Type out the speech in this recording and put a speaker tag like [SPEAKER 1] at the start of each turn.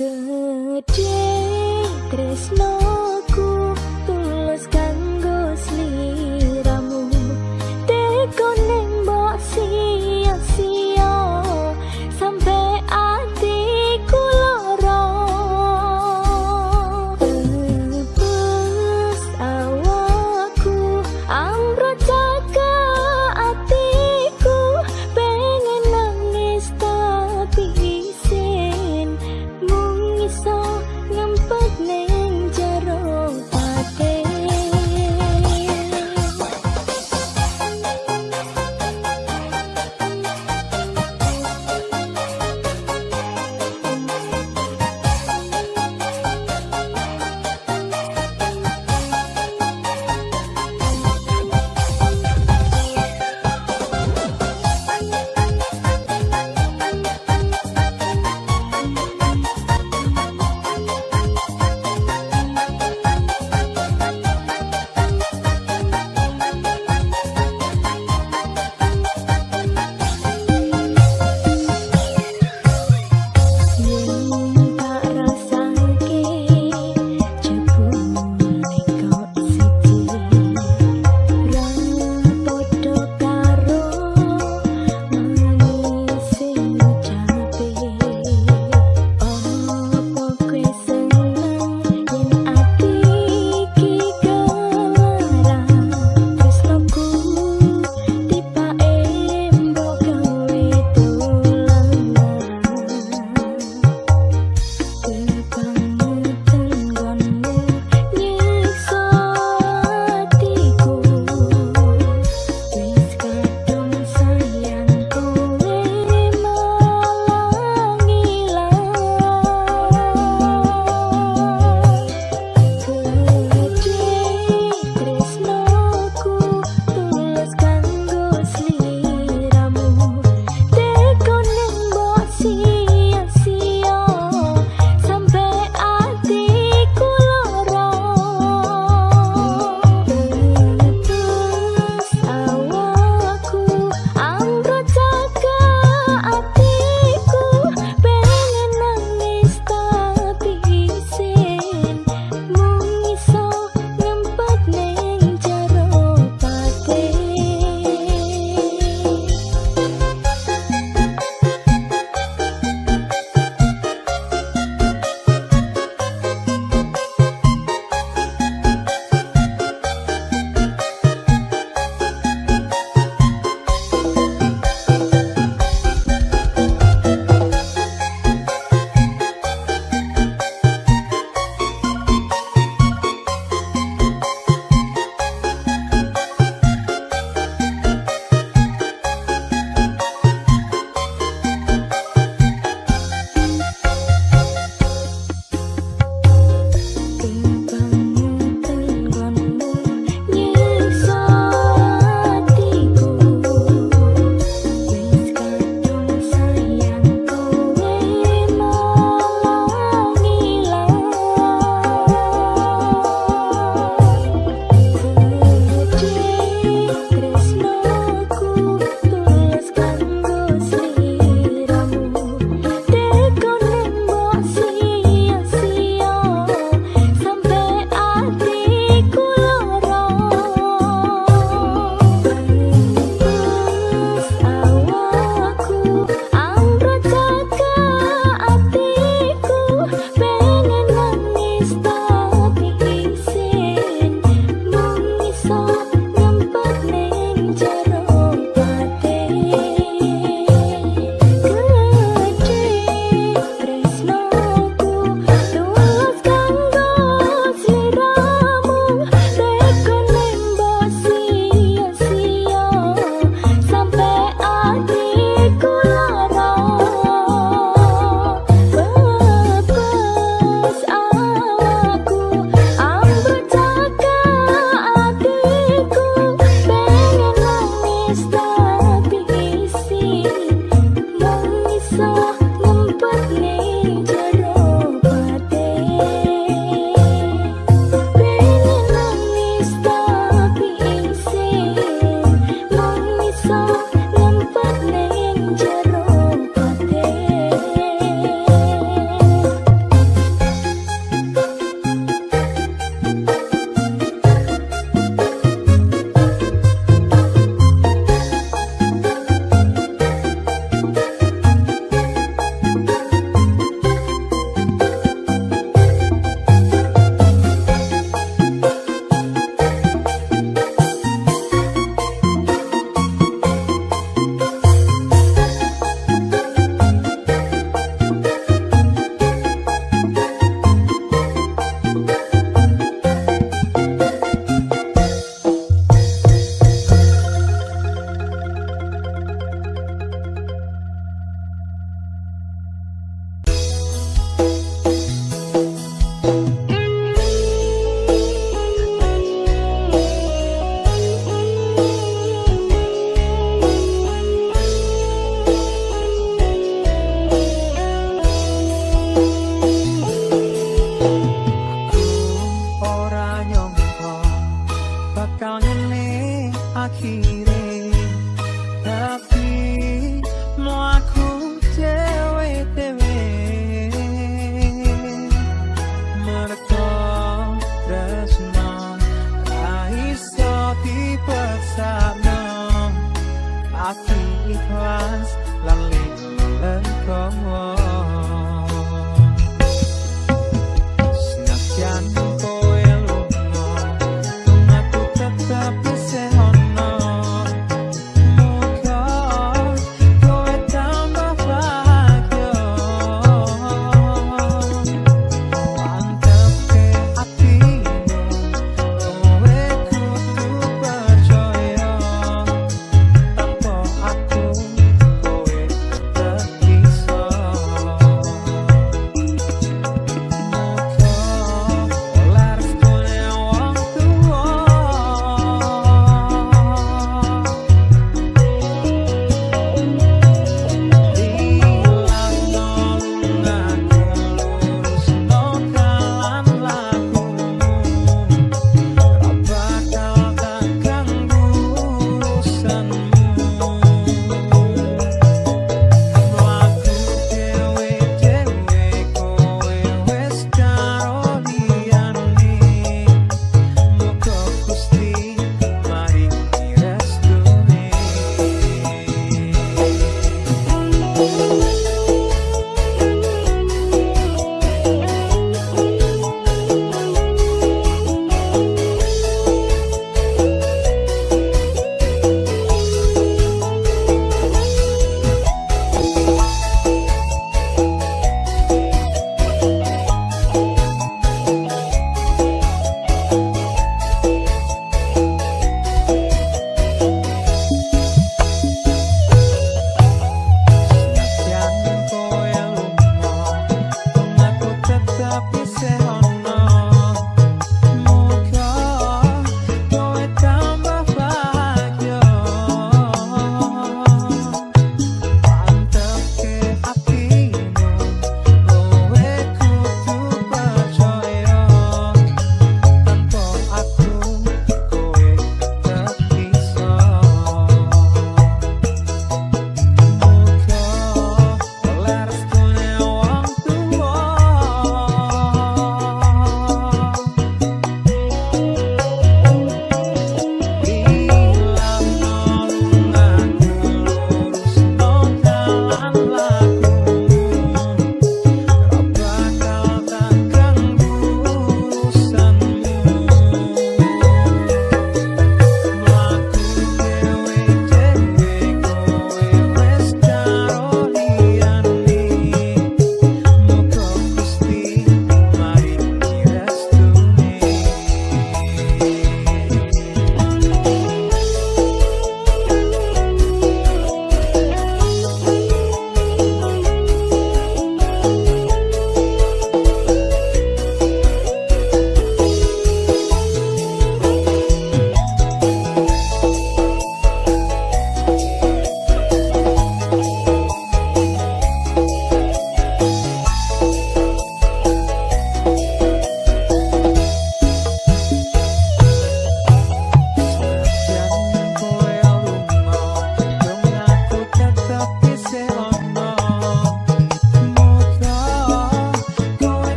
[SPEAKER 1] ngempet neng jero